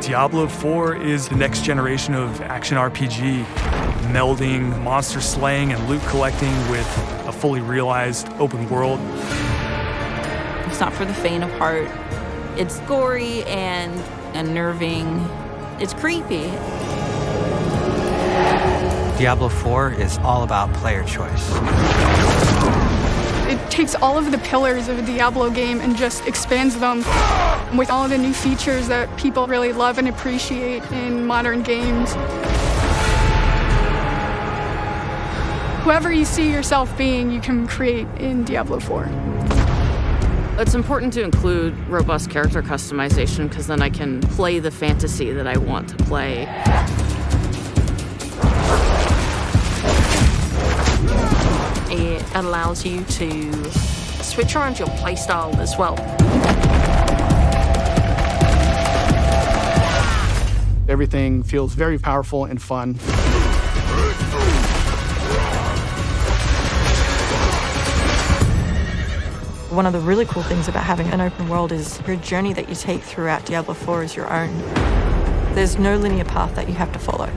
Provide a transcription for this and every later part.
Diablo 4 is the next generation of action RPG, melding monster slaying and loot collecting with a fully realized open world. It's not for the faint of heart. It's gory and unnerving. It's creepy. Diablo 4 is all about player choice. It takes all of the pillars of a Diablo game and just expands them with all the new features that people really love and appreciate in modern games. Whoever you see yourself being, you can create in Diablo 4. It's important to include robust character customization because then I can play the fantasy that I want to play. Allows you to switch around your playstyle as well. Everything feels very powerful and fun. One of the really cool things about having an open world is your journey that you take throughout Diablo 4 is your own. There's no linear path that you have to follow.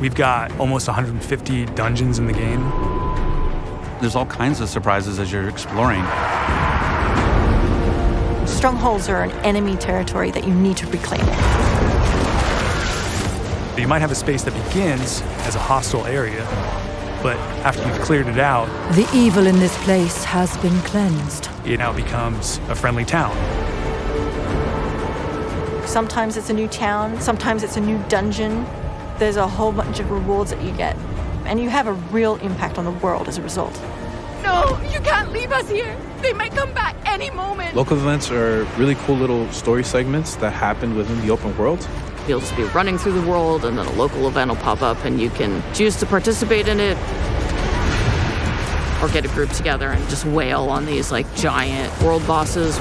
We've got almost 150 dungeons in the game. There's all kinds of surprises as you're exploring. Strongholds are an enemy territory that you need to reclaim. You might have a space that begins as a hostile area, but after you've cleared it out, The evil in this place has been cleansed. it now becomes a friendly town. Sometimes it's a new town, sometimes it's a new dungeon. There's a whole bunch of rewards that you get, and you have a real impact on the world as a result. No, you can't leave us here. They might come back any moment. Local events are really cool little story segments that happen within the open world. You'll just be running through the world, and then a local event will pop up, and you can choose to participate in it or get a group together and just wail on these like giant world bosses.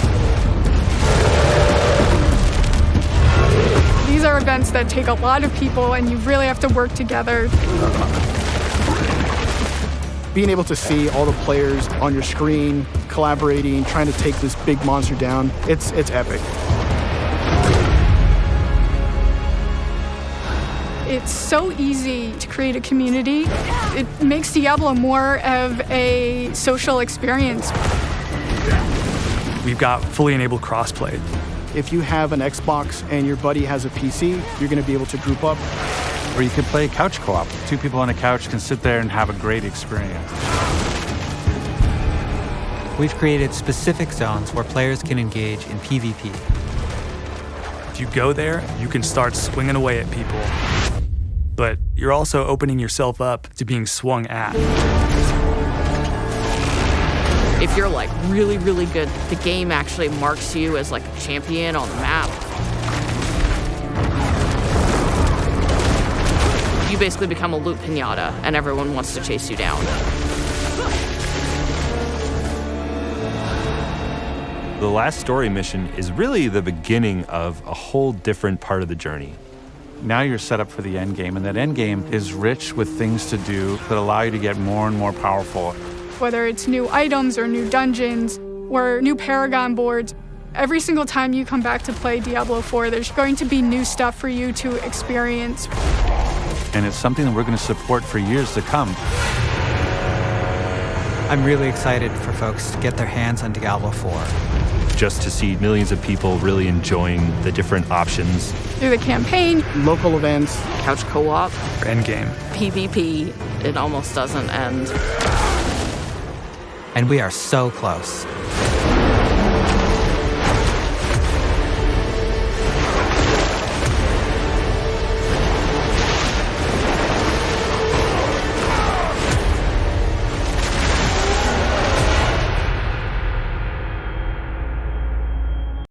These are events that take a lot of people, and you really have to work together. Being able to see all the players on your screen, collaborating, trying to take this big monster down, it's, it's epic. It's so easy to create a community. It makes Diablo more of a social experience. We've got fully enabled crossplay. If you have an Xbox and your buddy has a PC, you're going to be able to group up. Or you could play couch co-op. Two people on a couch can sit there and have a great experience. We've created specific zones where players can engage in PvP. If you go there, you can start swinging away at people. But you're also opening yourself up to being swung at. If you're like really, really good, the game actually marks you as like a champion on the map. You basically become a loot pinata, and everyone wants to chase you down. The last story mission is really the beginning of a whole different part of the journey. Now you're set up for the end game, and that end game is rich with things to do that allow you to get more and more powerful. Whether it's new items or new dungeons or new Paragon boards, every single time you come back to play Diablo 4, there's going to be new stuff for you to experience. And it's something that we're going to support for years to come. I'm really excited for folks to get their hands on Diablo 4. Just to see millions of people really enjoying the different options. Through the campaign, local events, couch co-op, endgame, PvP, it almost doesn't end. And we are so close.